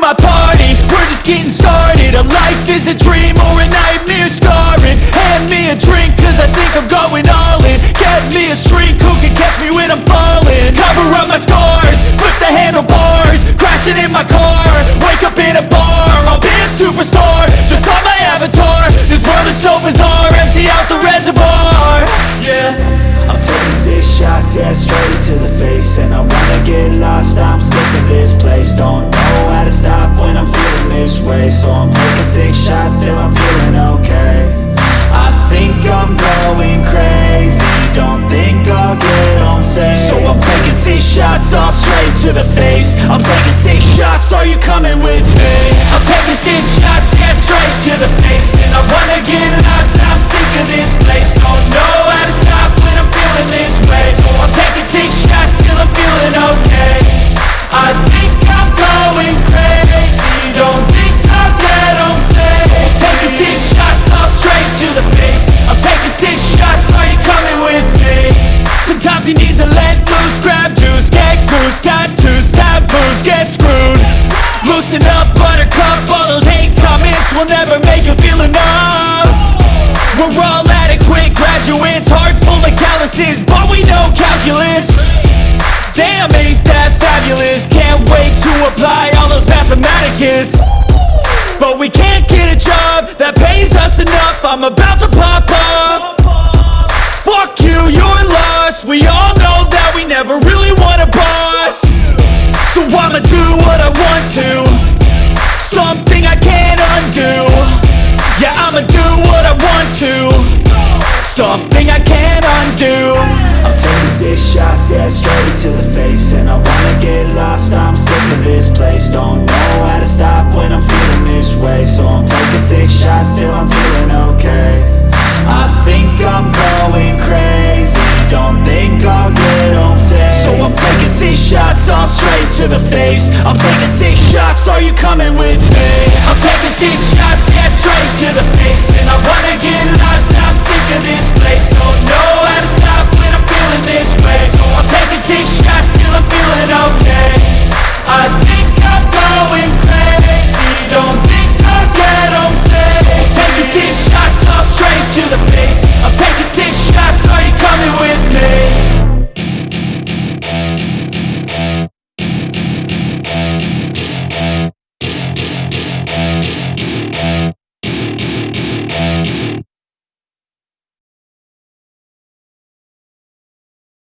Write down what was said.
my party. We're just getting started. A life is a dream or a nightmare scarring. Hand me a drink cause I think I'm going all in. Get me a shrink who can catch me when I'm falling? Cover up my scars, flip the handlebars Crashing in my car, wake up in a bar I'll be a superstar, just on my avatar This world is so bizarre, empty out the reservoir. Yeah. I'm taking six shots, yeah, straight to the face. And I wanna get lost, I'm sick of this place. Don't know So I'm taking six shots till I'm feeling okay. I think I'm going crazy. Don't think I'll get home safe. So I'm taking six shots, all straight to the face. I'm taking six shots, are you coming with me? I'm taking six shots, yeah, straight to the face. And I wanna get lost, I'm sick of this place. Don't loose, grab juice, get goose Tattoos, taboos, get screwed. Loosen up, buttercup, all those hate comments Will never make you feel enough. We're all adequate graduates Heart full of calluses, but we know calculus. Damn, ain't that fabulous? Can't wait to apply all those mathematicus. But we can't get a job that pays us enough. I'm about to pop off Fuck you, you're lost. We all Something I can't undo. I'm taking six shots, yeah, straight to the face. And I wanna get lost, I'm sick of this place. Don't know how to stop when I'm feeling this way. So I'm taking six shots till I'm feeling okay. I think I'm going crazy. Don't think I'll get home safe. So I'm taking six shots, all straight to the face. I'm taking six shots, are you coming with me? I'm taking six shots, yeah, straight to the